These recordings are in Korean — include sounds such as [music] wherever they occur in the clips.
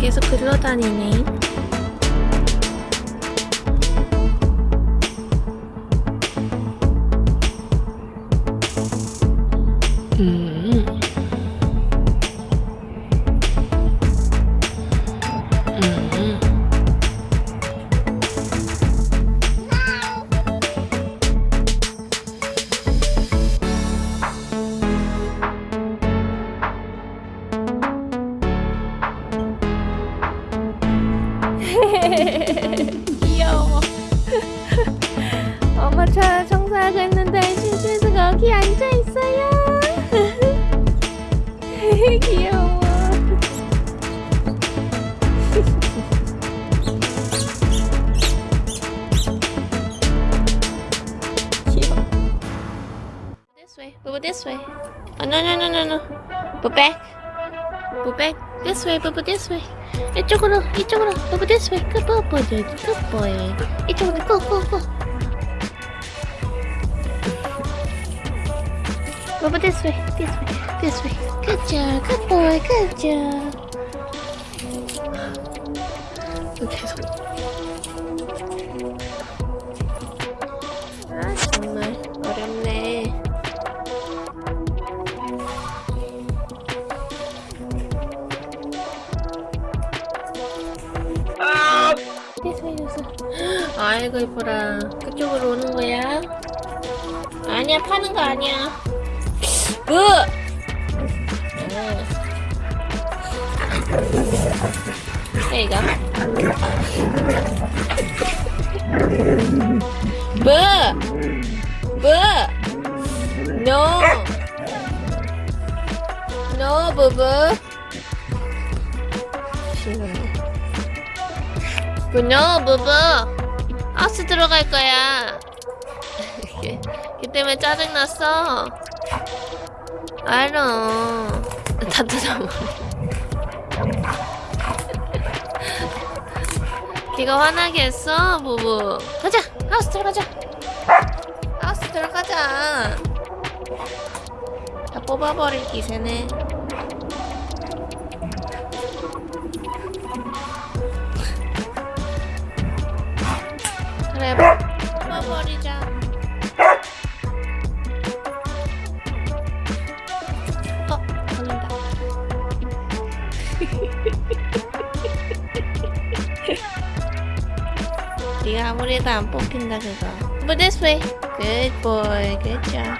계속 글러다니네. 차 청소하고 있는데 신신수가 여기 앉아 있어요. 귀여워. 귀여워. This way. Boo this way. Oh no no no no no. Boo back. Boo back. This way. Boo this way. 이쪽으로 이쪽으로 Boo this way. Good boy. Good boy. 이쪽으로 go go go. Boo this way. This way. This way. Good job. Good boy. Good job. 계속. 아 정말 어렵네. 됐어 됐어 아이고 이뻐라 그쪽으로 오는 거야? 아니야 파는 거 아니야 으! There you go. 뭐? 뭐? No. No, 부부. 싫어요. 분노 부부 하우스 들어갈 거야 걔, 걔 때문에 짜증났어 알아 다 뜯어먹어 걔가 화나게 했어 부부? 가자! 하우스 들어가자! 하우스 들어가자! 다 뽑아버릴 기세네. 그래 뽑아버리자 네가 아무리 해도 안 뽑힌다 그거. But this way. Good boy Good job.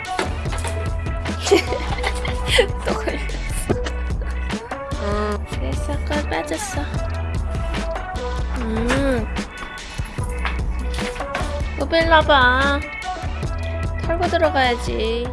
[laughs] 또 걸렸어. 응 됐어 걸 빠졌어. 음. 또 뺄라봐. 털고 들어가야지